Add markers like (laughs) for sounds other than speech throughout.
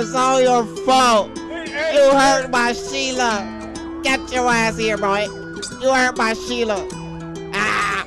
It's all your fault. You hurt my Sheila. Get your ass here, boy. You hurt my Sheila. Ah!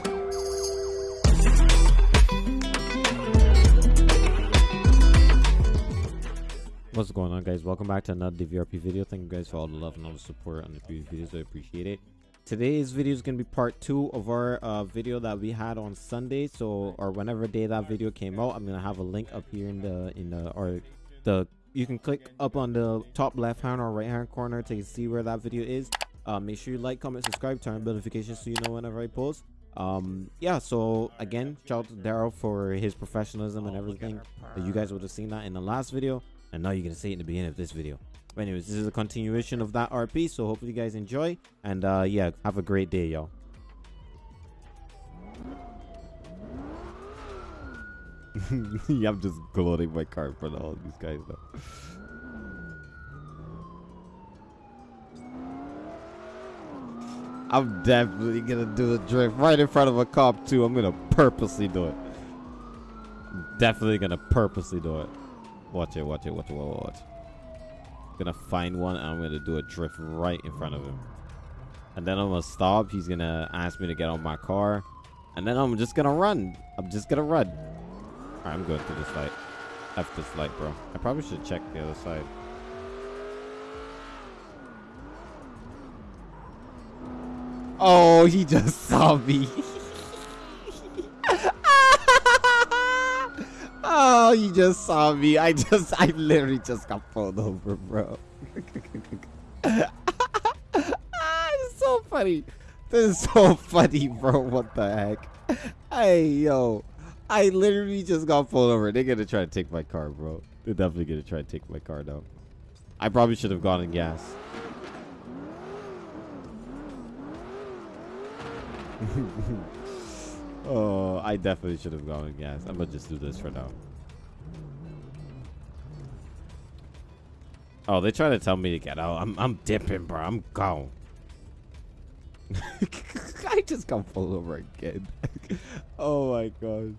What's going on guys? Welcome back to another DVRP video. Thank you guys for all the love and all the support on the previous videos. I appreciate it. Today's video is going to be part two of our uh, video that we had on Sunday. So, or whenever day that video came out, I'm going to have a link up here in the, in the, or the, you can click up on the top left hand or right hand corner to see where that video is. Uh, make sure you like, comment, subscribe, turn on notifications so you know whenever I post. Um, yeah, so again, shout out to Daryl for his professionalism and everything. You guys would have seen that in the last video and now you're gonna see it in the beginning of this video but anyways this is a continuation of that rp so hopefully you guys enjoy and uh yeah have a great day y'all (laughs) i'm just gloating my car in front of all these guys though i'm definitely gonna do a drift right in front of a cop too i'm gonna purposely do it i'm definitely gonna purposely do it Watch it, watch it, watch it, watch it, watch it. Gonna find one and I'm gonna do a drift right in front of him. And then I'm gonna stop. He's gonna ask me to get on my car. And then I'm just gonna run. I'm just gonna run. I'm going to this light. F this light, bro. I probably should check the other side. Oh, he just (laughs) saw me. (laughs) Oh, he just saw me. I just, I literally just got pulled over, bro. (laughs) it's so funny. This is so funny, bro. What the heck? Hey, yo. I literally just got pulled over. They're gonna try to take my car, bro. They're definitely gonna try to take my car down. I probably should have gone in gas. (laughs) Oh, I definitely should have gone in gas. I'm gonna just do this for now. Oh, they're trying to tell me to get out. I'm I'm dipping, bro. I'm gone. (laughs) I just got pulled over again. (laughs) oh my god.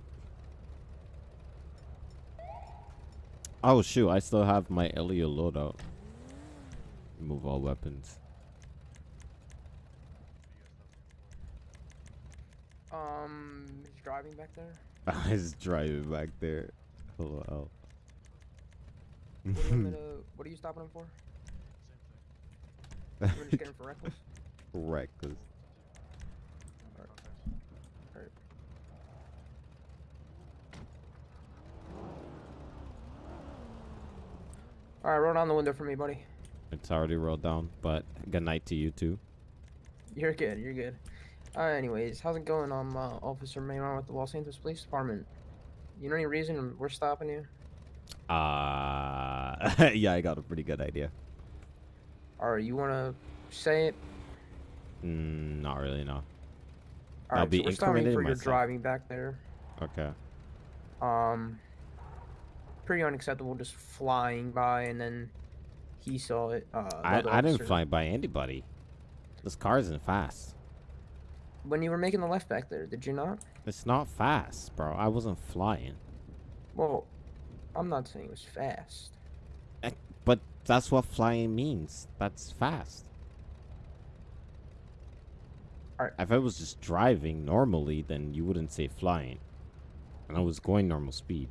Oh shoot, I still have my Elio loadout. Remove all weapons. Um, he's driving back there. (laughs) He's driving back there. Hello. What, do you want me to- (laughs) what are you stopping him for? (laughs) We're just getting for reckless. Reckless. Alright. Alright, roll down the window for me, buddy. It's already rolled down, but good night to you too. You're good, you're good. Uh, anyways, how's it going? I'm uh, Officer Mayron with the Los Santos Police Department. You know any reason we're stopping you? Uh, (laughs) yeah, I got a pretty good idea. All right, you want to say it? Mm, not really, no. I'll Alright, be so we're stopping for your driving back there. Okay. Um, pretty unacceptable just flying by and then he saw it. Uh, I, I didn't fly by anybody. This car isn't fast. When you were making the left back there, did you not? It's not fast, bro. I wasn't flying. Well, I'm not saying it was fast. But that's what flying means. That's fast. If I was just driving normally, then you wouldn't say flying. And I was going normal speed.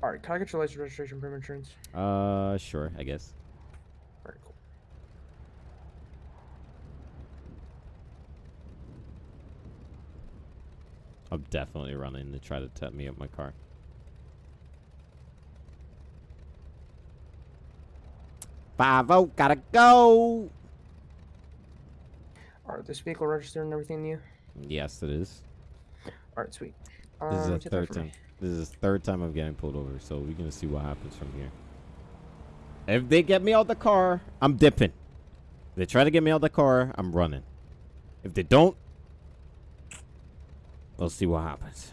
All right, can I get your license registration permit insurance? Uh, sure, I guess. All right, cool. I'm definitely running to try to tap me up my car. Five oh, gotta go. All right, this vehicle registered and everything new? Yes, it is. All right, sweet. Um, this is um, a 13. This is the third time I'm getting pulled over, so we're gonna see what happens from here. If they get me out of the car, I'm dipping. If they try to get me out of the car, I'm running. If they don't, we'll see what happens.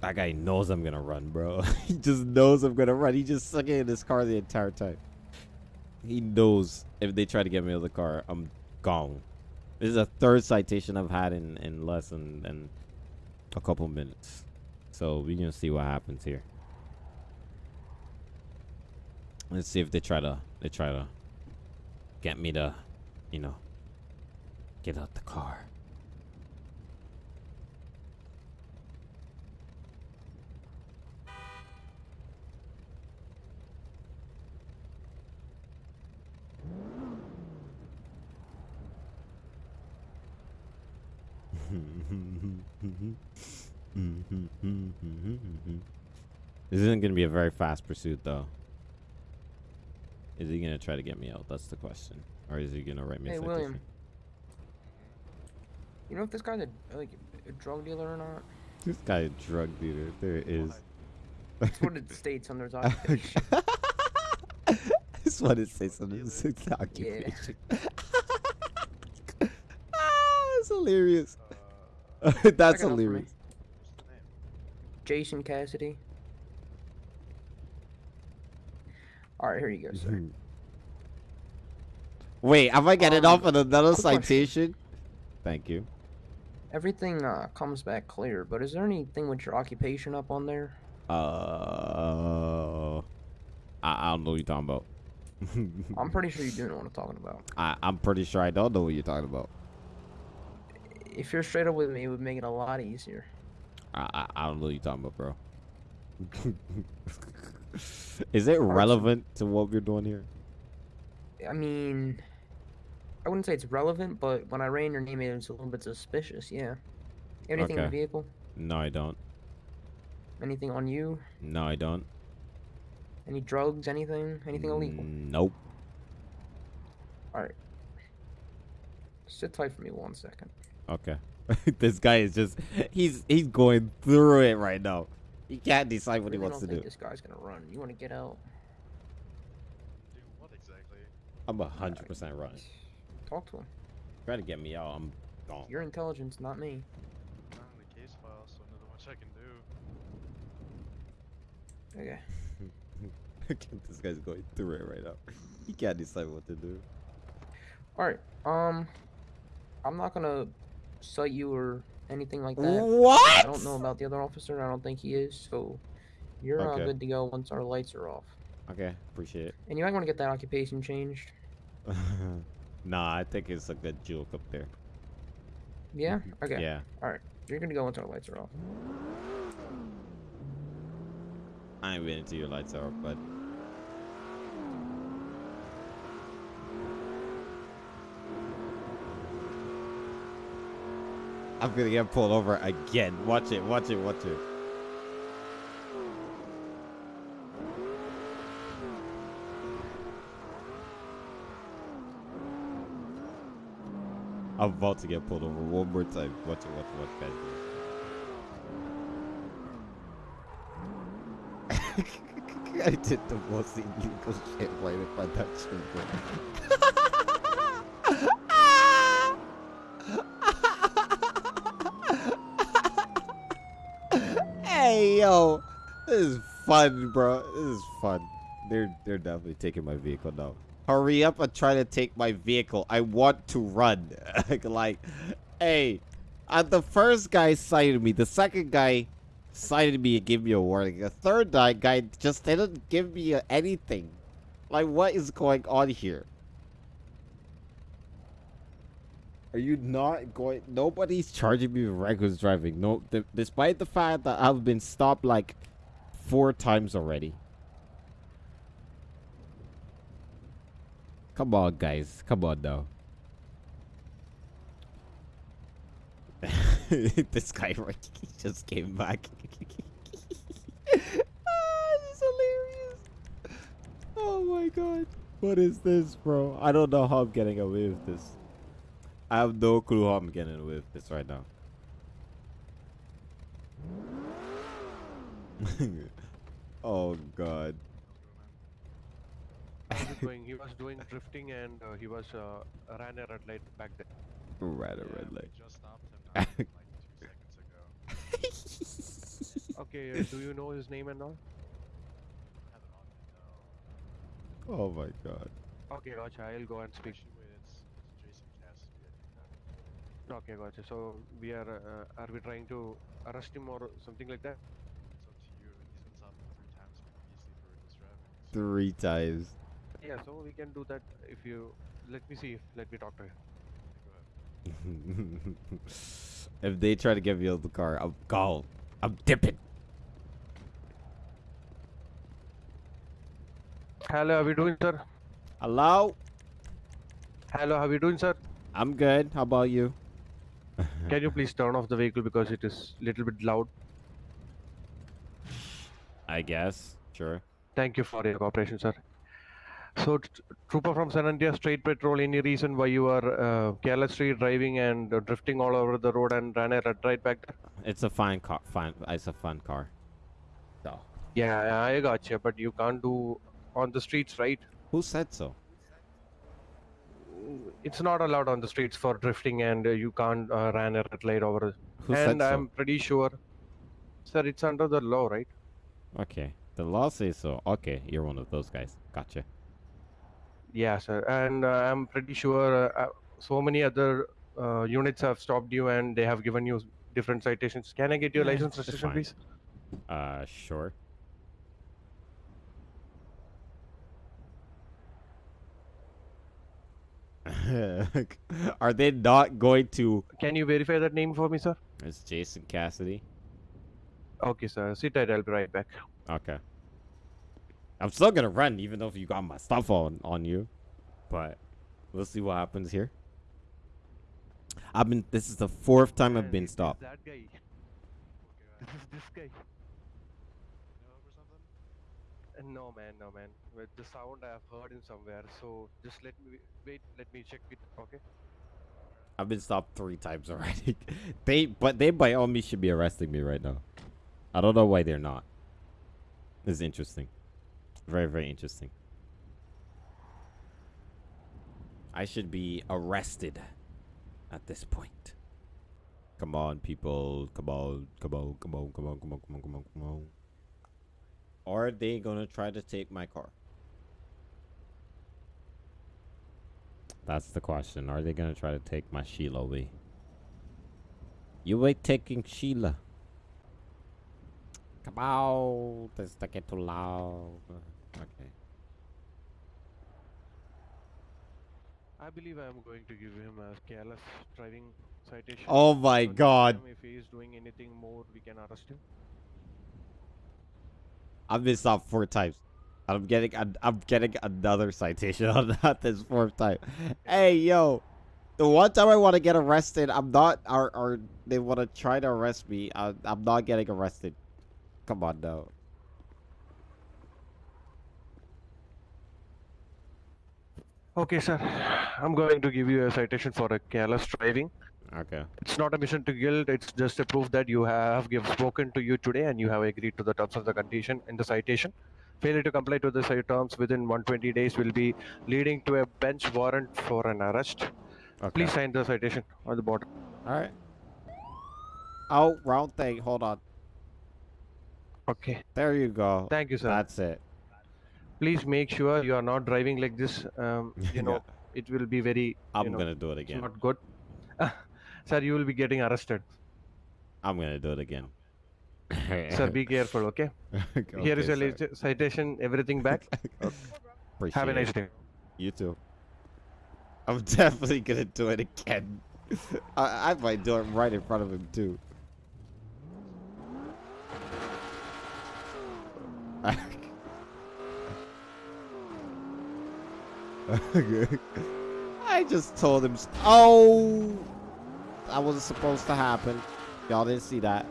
That guy knows I'm gonna run, bro. (laughs) he just knows I'm gonna run. He just stuck in his car the entire time. He knows if they try to get me out of the car, I'm gone. This is the third citation I've had in, in less than, than a couple minutes. So we're gonna see what happens here. Let's see if they try to they try to get me to, you know, get out the car. This isn't gonna be a very fast pursuit though. Is he gonna try to get me out? That's the question. Or is he gonna write me Hey, a William. You know if this guy's a like a drug dealer or not? This guy a drug dealer. There it is. That's what it states on their (laughs) occupation. That's what it says on his occupation. (laughs) ah, that's hilarious. (laughs) That's Check it out for me. hilarious. Jason Cassidy. All right, here you go, sir. Wait, am I getting Um, off on another citation? Thank you. Everything uh, comes back clear, but is there anything with your occupation up on there? Uh, I, I don't know what you're talking about. (laughs) I'm pretty sure you do know what I'm talking about. I, I'm pretty sure I don't know what you're talking about. If you're straight up with me, it would make it a lot easier. I, I, I don't know what you're talking about, bro. (laughs) Is it relevant to what we're doing here? I mean, I wouldn't say it's relevant, but when I ran your name, it was a little bit suspicious. Yeah. Anything in the vehicle? No, I don't. Anything on you? No, I don't. Any drugs? Anything? Anything illegal? Nope. All right. Sit tight for me one second. Okay. (laughs) this guy is just he's he's going through it right now. He can't decide what he wants to don't do. think This guy's gonna run. You want to get out? Do what exactly? I'm a hundred percent running. Talk to him. Try to get me out. I'm gone. Your intelligence, not me. Not in the case file, so not much I can do. Okay. (laughs) this guy's going through it right now. He can't decide what to do. All right. Um, I'm not gonna cite you or anything like that. What? I don't know about the other officer. I don't think he is. So you're uh, Okay. good to go once our lights are off. Okay, appreciate it. And you might want to get that occupation changed. (laughs) nah, I think it's a good joke up there. Yeah. Okay. Yeah. All right. You're gonna go once our lights are off. I ain't waiting till your lights are off, but I'm gonna get pulled over again. Watch it, watch it, watch it. I'm about to get pulled over one more time. Watch it, watch it, watch it. (laughs) I did the most illegal shit right in front of that children. hey yo, this is fun, bro. This is fun. They're they're definitely taking my vehicle now. Hurry up and try to take my vehicle. I want to run. (laughs) like, hey, uh, the first guy cited me. The second guy cited me and gave me a warning. The third guy, just didn't give me anything. Like, what is going on here? Are you not going? Nobody's charging me with reckless driving. No, th- despite the fact that I've been stopped like four times already. Come on, guys. Come on now. (laughs) this guy (laughs) right, just came back. (laughs) ah, this is hilarious. Oh my god. What is this, bro? I don't know how I'm getting away with this. I have no clue how I'm getting with this right now. (laughs) oh god. He was doing, he was doing drifting and uh, he was uh, ran a red light back there. Right, a Yeah, red light. just stopped him (laughs) not like two seconds ago. Okay, uh, do you know his name and all? I have it on me though. Oh my god. Okay, gotcha. I'll go and speak. Actually, wait, it's, it's Jason Cassidy. I think that. Okay, gotcha. So we are, uh, are we trying to arrest him or something like that? It's up to you. He's been stopped three times previously for reckless driving. Three times. Yeah, so we can do that if you let me see. Let me talk to you. (laughs) if they try to get me out of the car, I'm gone. I'm dipping. Hello, how are you doing, sir? Hello? Hello, how are you doing, sir? I'm good. How about you? (laughs) Can you please turn off the vehicle because it is a little bit loud? I guess. Sure. Thank you for your cooperation, sir. So, t- trooper from San Andreas State Patrol, any reason why you are uh, carelessly driving and uh, drifting all over the road and ran a red right back there? It's a fine car. Fine. It's a fun car. So. Yeah, I got you, but you can't do on the streets, right? Who said so? It's not allowed on the streets for drifting, and uh, you can't uh, ran a red light over. Who and so? I'm pretty sure, sir, it's under the law, right? Okay. The law says so. Okay, you're one of those guys. Gotcha. Yeah, sir, and uh, I'm pretty sure uh, uh, so many other uh, units have stopped you and they have given you different citations. Can I get your Yeah, license it's registration, fine. please? Uh, sure. (laughs) Are they not going to? Can you verify that name for me, sir? It's Jason Cassidy. Okay, sir. Sit tight. I'll be right back. Okay. I'm still gonna run, even though you got my stuff on on you. But we'll see what happens here. I've been. This is the fourth time I've been stopped. That guy. (laughs) This is this guy. No, man, no, man. With the sound I have heard him somewhere. So just let me wait. Let me check it. Okay. I've been stopped three times (laughs) already. they, but they by all means should be arresting me right now. I don't know why they're not. It's interesting. Very, very interesting. I should be arrested at this point. Come on, people. Come on. Come on. Come on. Come on. Come on. Come on. Come on. Come on. Or are they gonna try to take my car? That's the question. Are they gonna try to take my Sheila away? You ain't taking Sheila. Come out. This to get too loud. Okay. I believe I am going to give him a careless driving citation. Oh my So God. If he is doing anything more, we can arrest him. I've been stopped four times. I'm getting I'm getting another citation (laughs) on that this fourth time. Hey yo, the one time I want to get arrested, I'm not. Or or they want to try to arrest me. I, I'm not getting arrested. Come on now. Okay, sir. I'm going to give you a citation for a careless driving. Okay. It's not a mission to guilt. It's just a proof that you have give spoken to you today and you have agreed to the terms of the condition in the citation. Failure to comply to the terms within 120 days will be leading to a bench warrant for an arrest. Okay. Please sign the citation on the bottom. All right. Oh, wrong thing. Hold on. Okay. There you go. Thank you, sir. That's it. Please make sure you are not driving like this. Um, you (laughs) know, Yeah. it will be very. I'm you know, gonna do it it's again. not good. (laughs) sir, you will be getting arrested. I'm gonna do it again. (laughs) sir, be careful, okay? Here is Okay, your sir. citation, everything back. (laughs) Appreciate Have a nice day. You too. I'm (laughs) definitely gonna do it again. I, I might do it right in front of him too. I just told him. Oh, that wasn't supposed to happen. Y'all didn't see that.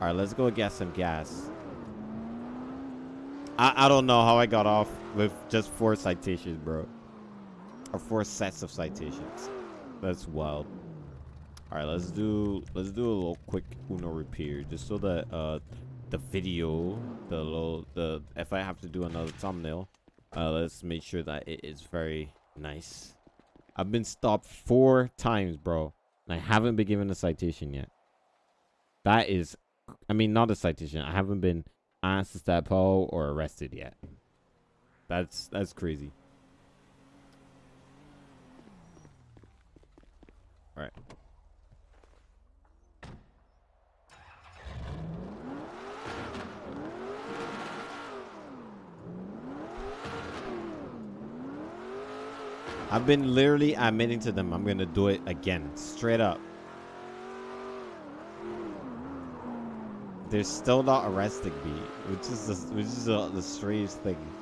All right, let's go get some gas. I, I don't know how I got off with just four citations, bro. Or four sets of citations. That's wild. All right, let's do let's do a little quick Uno repair, just so that uh the video, the little the if I have to do another thumbnail, uh let's make sure that it is very nice. I've been stopped four times, bro, and I haven't been given a citation yet. That is, I mean, not a citation. I haven't been asked to step out or arrested yet. That's that's crazy. All right. I've been literally admitting to them I'm gonna do it again, straight up. They're still not arresting me, which is the, which is the, the strange thing.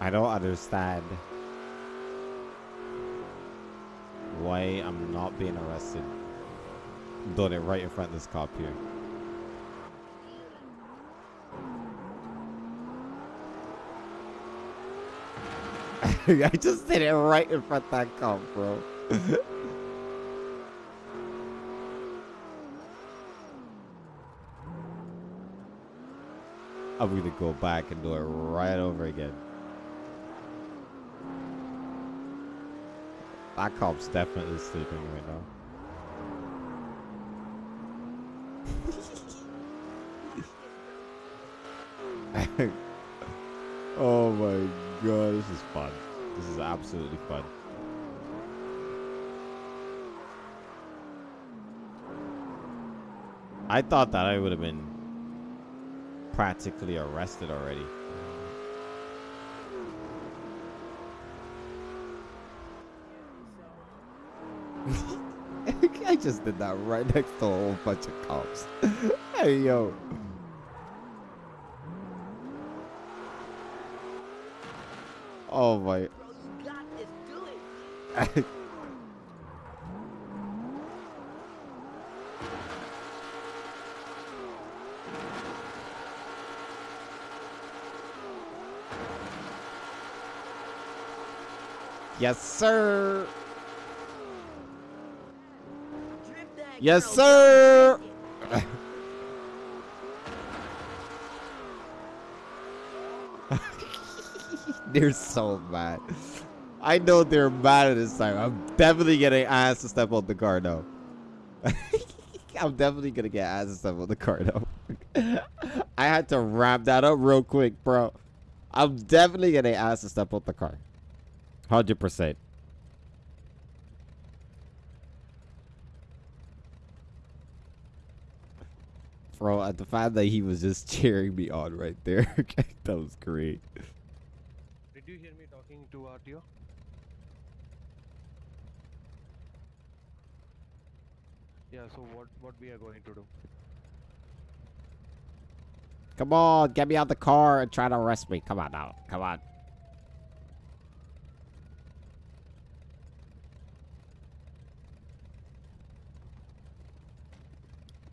I don't understand why I'm not being arrested. Doing it right in front of this cop here. (laughs) I just did it right in front of that cop, bro. (laughs) I'm gonna go back and do it right over again. That cop's definitely sleeping right now. (laughs) oh my god, this is fun. This is absolutely fun. I thought that I would have been practically arrested already. (laughs) I just did that right next to a whole bunch of cops. (laughs) hey, yo. Oh my. (laughs) yes, sir. Yes, sir. (laughs) they're so mad. I know they're mad at this time. I'm definitely getting asked to step on the car now. (laughs) I'm definitely gonna get asked to step on the car now. (laughs) I had to wrap that up real quick, bro. I'm definitely getting asked to step on the car. Hundred percent. Bro, at the fact that he was just cheering me on right there, (laughs) that was great. Did you hear me talking to RTO? Yeah, so what what we are going to do? Come on, get me out the car and try to arrest me. Come on now. Come on.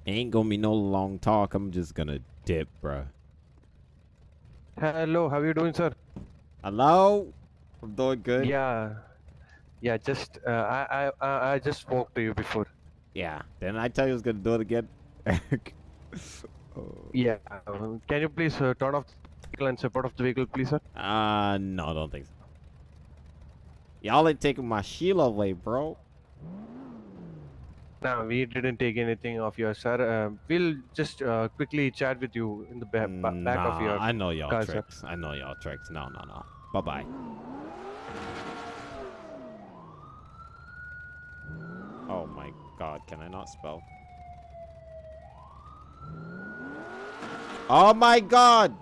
Ain't gonna be no long talk. I'm just gonna dip, bruh. Hello, how are you doing, sir? Hello? I'm doing good. Yeah, yeah. Just uh, I I I I just spoke to you before. Yeah. Didn't I tell you I was gonna do it again? (laughs) oh. Yeah. um, can you please uh, turn off the vehicle and support out of the vehicle, please, sir? Uh, no, I don't think so. Y'all ain't taking my Sheila away, bro. No, we didn't take anything of yours, sir. Um, we'll just uh, quickly chat with you in the ba- ba- back nah, of your. I know y'all car, sir. tricks. I know y'all tricks. No, no, no. Bye bye. Oh my god, can I not spell? Oh my god!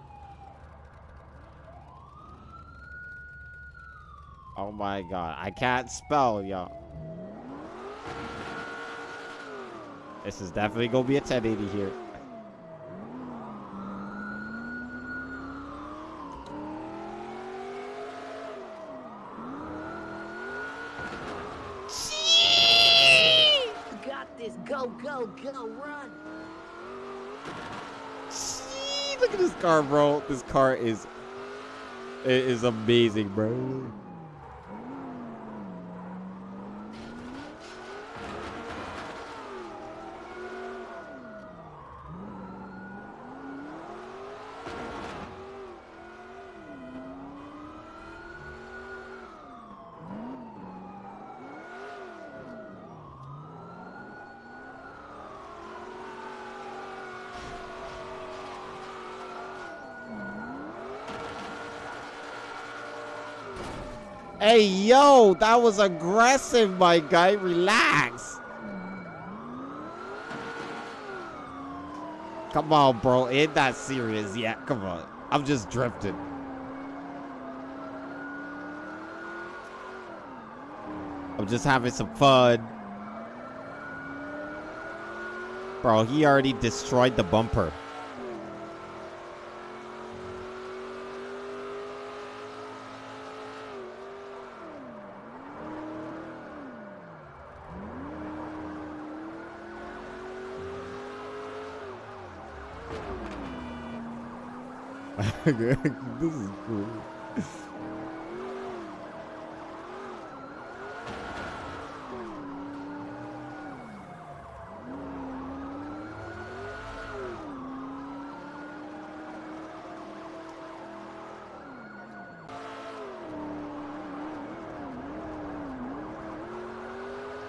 Oh my god, I can't spell, y'all. This is definitely gonna be a 1080 here. You got this. Go, go, go. Run. Gee, Look at this car, bro. This car is it is amazing, bro. Hey, yo, that was aggressive, my guy. Relax. Come on, bro. Ain't that serious yet. Come on. I'm just drifting. I'm just having some fun. Bro, he already destroyed the bumper. (laughs) this is cool.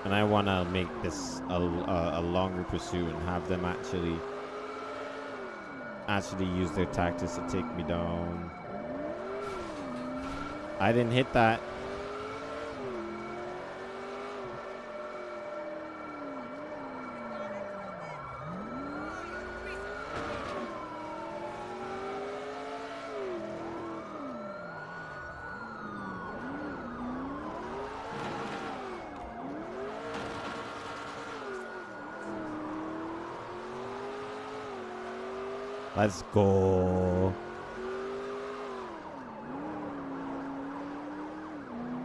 And I want to make this a, a, a longer pursuit and have them actually actually use their tactics to take me down. I didn't hit that. Let's go.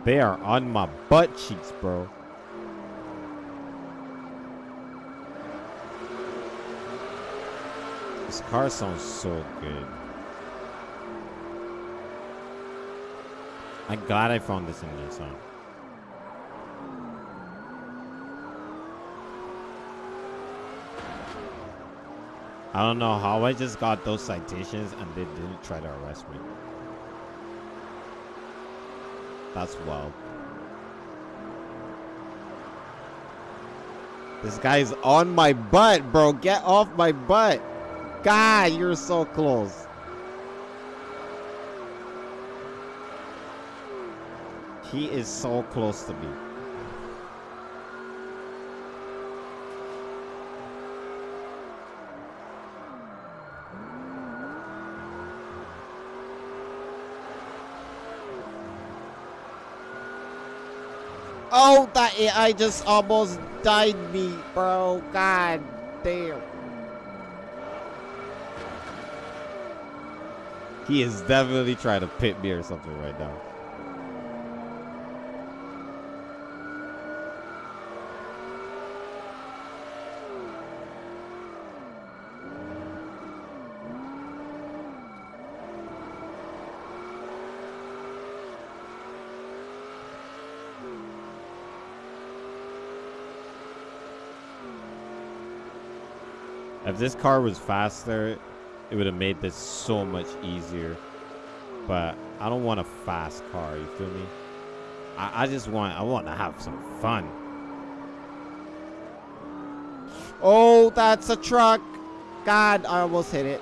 They are on my butt cheeks, bro. This car sounds so good. I'm glad I found this in Nissan. I don't know how I just got those citations and they didn't try to arrest me. That's wild. This guy's on my butt, bro. Get off my butt. God, you're so close. He is so close to me. AI just almost died me, bro. God damn. He is definitely trying to pit me or something right now. If this car was faster, it would have made this so much easier. But I don't want a fast car, you feel me? I, I just want I want to have some fun. Oh, that's a truck. God, I almost hit it.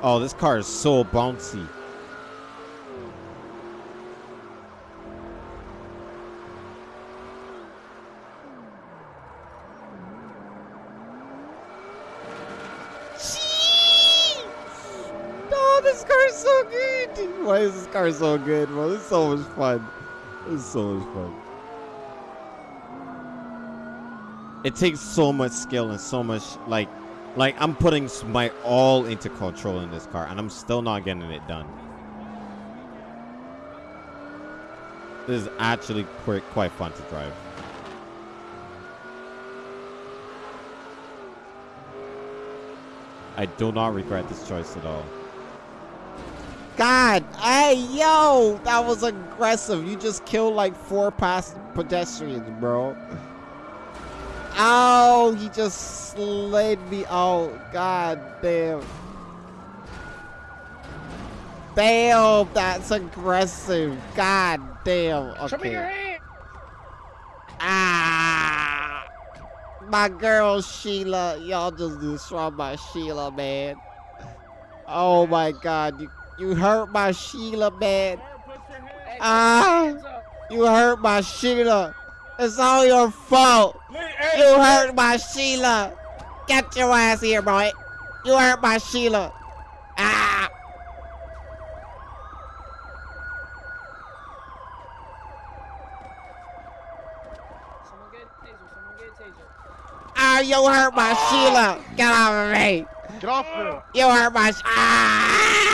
Oh, this car is so bouncy. Oh, this car is so good. Car so good, bro? This is so much fun. This is so much fun. It takes so much skill and so much like, like I'm putting my all into controlling this car, and I'm still not getting it done. This is actually quite quite fun to drive. I do not regret this choice at all. God, hey, yo, that was aggressive. You just killed like four past pedestrians, bro. Ow, he just slid me out. God damn. Damn, that's aggressive. God damn. Okay. Show me your hand. Ah, my girl Sheila, y'all just destroyed my Sheila, man. Oh my God, you you hurt my Sheila, man. Ah. You hurt my Sheila. It's all your fault. You hurt my Sheila. Get your ass here, boy. You hurt my Sheila. Ah! Someone get a taser. Someone get a taser. Ah, you hurt my Sheila. Get off of me. Get off me! You hurt my. Ah!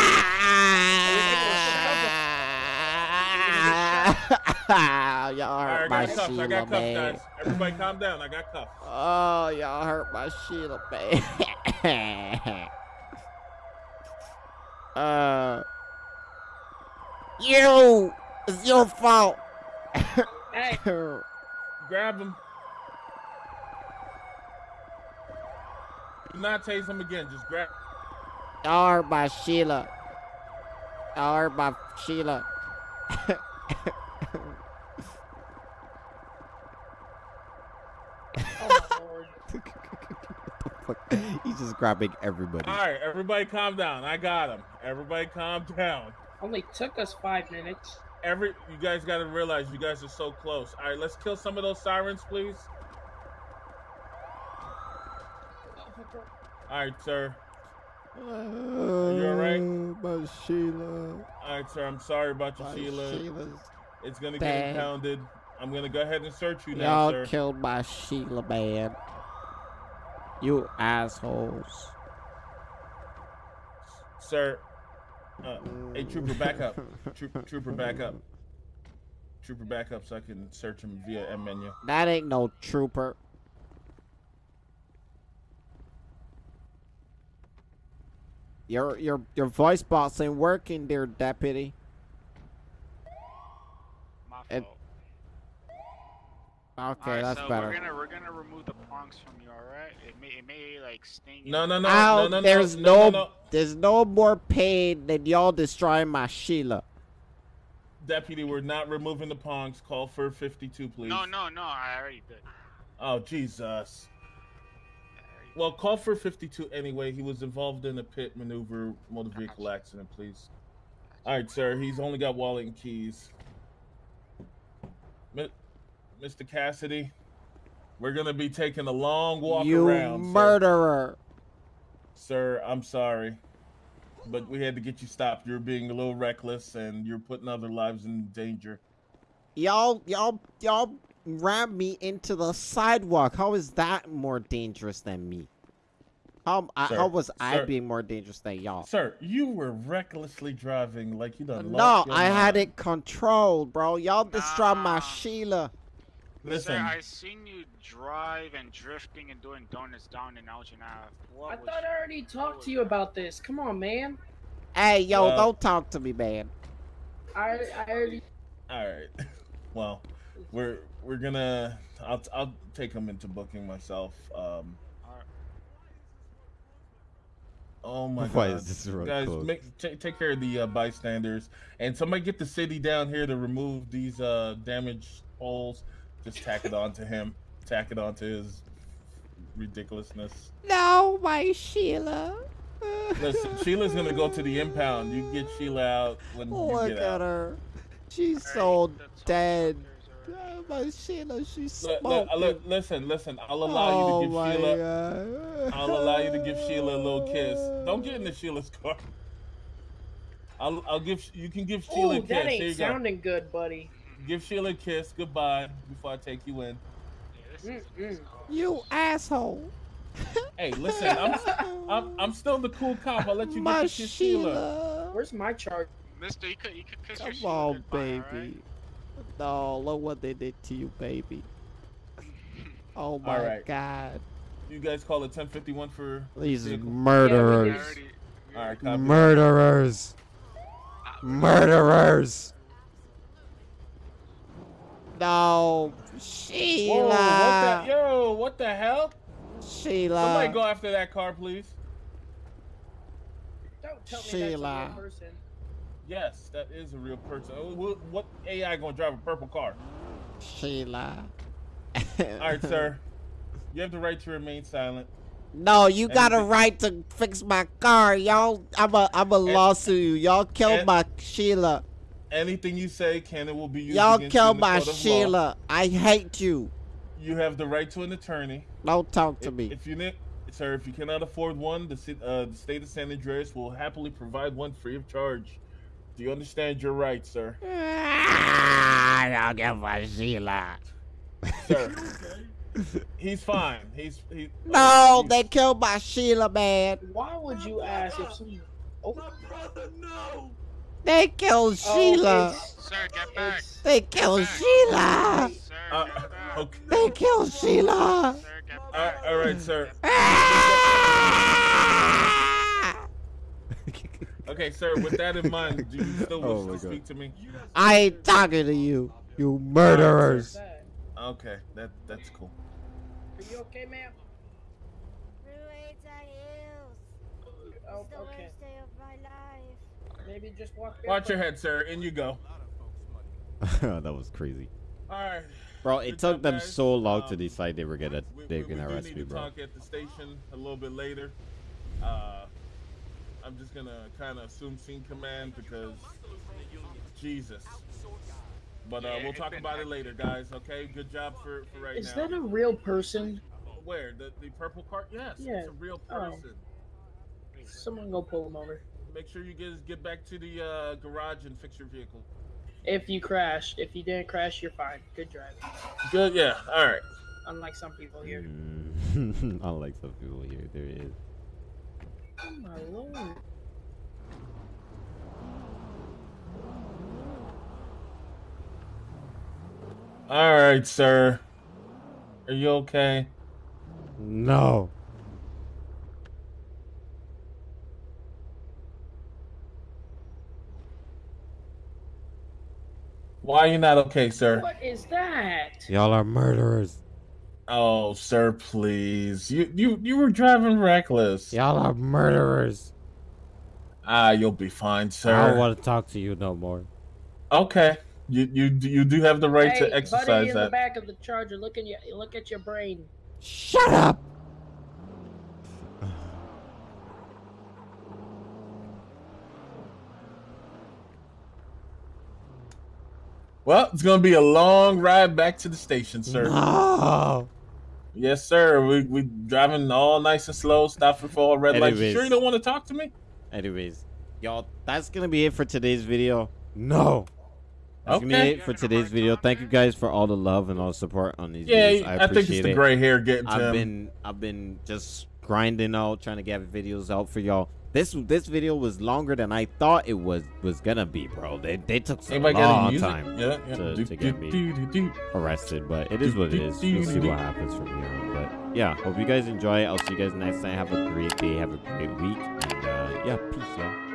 Alright, hurt I my cuffs. I Sheila, got cuffs, man. guys. Everybody calm down. I got cuffs. Oh, y'all hurt my Sheila, man. (laughs) uh, you. It's your fault. Hey, Grab him. Do not tase him again. Just grab. Y'all hurt my Sheila. Y'all hurt my Sheila. (laughs) oh. (laughs) He's just grabbing everybody. All right, everybody calm down. I got him. Everybody calm down. Only took us five minutes. Every you guys got to realize you guys are so close. All right, let's kill some of those sirens, please. All right, sir. Uh, you alright? My Sheila. All right, sir. I'm sorry about your My Sheila. Sheila's It's gonna Bad. get impounded. I'm gonna go ahead and search you now, Y'all killed my Sheila, man. You assholes. sir. Uh, hey, trooper, back up. Trooper, trooper, back up. Trooper, back up so I can search him via M menu. That ain't no trooper. Your your your voice box ain't working dear deputy. My And- fault. Okay, Alright, that's so better. we're gonna we're gonna remove the prongs from you, alright? It may it may like sting you. No, no, no, Ow, no, no, there's no, no, no, no. there's no more pain than y'all destroying my Sheila. Deputy, we're not removing the pongs. Call for 52, please. No, no, no. I already did. Oh, Jesus. Well, call for 52 anyway. He was involved in a pit maneuver motor vehicle accident, please. All right, sir. He's only got wallet and keys. Mi- Mr. Cassidy, we're going to be taking a long walk you around. sir. murderer. Sir, I'm sorry. But we had to get you stopped. You're being a little reckless and you're putting other lives in danger. Y'all, y'all, y'all rammed me into the sidewalk. How is that more dangerous than me? How, I, how was I being more dangerous than y'all? Sir, you were recklessly driving like you done No, lost your I had it controlled, bro. Y'all destroyed my Sheila. Listen, Sir, I seen you drive and drifting and doing donuts down in Elgin Ave. What I was thought I already talked to you about this. Come on, man. Hey, yo, Well- don't talk to me, man. I I already. all right. (laughs) Well, we're we're gonna. I'll I'll take him into booking myself. Um. Alright. Oh my Why god, is this road guys! closed? Make, ta- take care of the uh, bystanders, and somebody get the city down here to remove these uh, damaged poles. Just tack it onto him. Tack it onto his ridiculousness. No, my Sheila. (laughs) Listen, Sheila's gonna go to the impound. You get Sheila out when you Look get at her. She's so the dead. collectors Oh, my Sheila, she's Li- li- uh, smoking. listen, listen. I'll allow oh you to oh, my give Sheila. God. I'll allow you to give Sheila a little kiss. Don't get into Sheila's car. I'll, I'll give. You can give Sheila Oh, a kiss. that Here you ain't go. sounding good, buddy. Give Sheila a kiss. Goodbye. Before I take you in. Yeah, this is- Mm-mm. You asshole. (laughs) Hey, listen. I'm, I'm, I'm still the cool cop. I'll let you my get to kiss Sheila. Sheila. Where's my charge? Mister, you could you could kiss Come Sheila on, goodbye, baby. alright? No, look what they did to you, baby. (laughs) Oh my Alright. god. You guys call it 1051 for. These vehicle? I murderers. already- we All right, copy. Murderers. Murderers. No. Sheila. Whoa! What the? Yo! What the hell? Sheila. Somebody go after that car, please. Don't tell me Sheila. that's a real person. Yes, that is a real person. Oh, What, what AI gonna drive a purple car? Sheila. All right, sir. (laughs) You have the right to remain silent. No, you And got a right to fix my car, y'all. I'm a I'm a And- lawsuit you. Y'all killed and- my Sheila. Anything you say can and will be used Y'all against you in killed the my court of law. Sheila. I hate you. You have the right to an attorney. Don't talk to If, me. if you ne- sir, if you cannot afford one, the, uh, the state of San Andreas will happily provide one free of charge. Do you understand your rights, sir? Ah, Y'all get my Sheila. Sir, he's fine. He's he. No, he's- they killed my Sheila, man. Why would you ask if someone? Oh, They killed Sheila. Sir, get back. They killed Sheila. Sir, Uh, okay. They killed Sheila. Sir, get All back. right, all right, sir. (laughs) Okay, sir. With that in mind, do you still Oh wish to God. speak to me? I ain't talking to you, you murderers. Okay, that that's cool. Are you okay, ma'am? Oh, okay. Maybe just walk. Watch your head, sir. In you go. (laughs) that was crazy. All right. Bro, it Good took them guys. so long to Um, decide they were gonna We, they we, were we gonna do arrest need me, to bro. talk at the station a little bit later. Uh, I'm just gonna kind of assume scene command because Jesus. But uh, we'll talk about it later, guys. Okay, good job for, for right Is now. that a real person? Where the the purple cart? Yes, Yeah. it's a real Oh. person. Someone go pull him over. Make sure you guys get back to the uh, garage and fix your vehicle. If you crashed, if you didn't crash, you're fine. Good driving. Good. Yeah. All right. Unlike some people here. Mm. (laughs) Unlike some people here, there it is. Oh my lord. All right, sir. Are you okay? No. Why are you not okay, sir? What is that? Y'all are murderers. Oh, sir, please. You you you were driving reckless. Y'all are murderers. Ah, you'll be fine, sir. I don't want to talk to you no more. Okay. You you you do have the right hey, to exercise buddy in the back of the charger, look at your look at your brain. Shut up. Well, it's gonna be a long ride back to the station, sir. No. Yes, sir. We we driving all nice and slow, stopping for all red lights. You sure you don't want to talk to me? Anyways, y'all, that's gonna be it for today's video. No. That's gonna be it for today's video. Thank you guys for all the love and all the support on these Yeah, videos. I I, appreciate think it's the gray hair getting to I've him. been I've been just grinding out, trying to get videos out for y'all. This this video was longer than I thought it was was gonna be, bro. They they took some Anybody long time Yeah, yeah. to, Do, to get me do, do, do. arrested, but it is what it is. We'll see what happens from here on. But yeah, hope you guys enjoy. I'll see you guys next time. Have a great day. Have a great week, and uh, yeah, peace, y'all.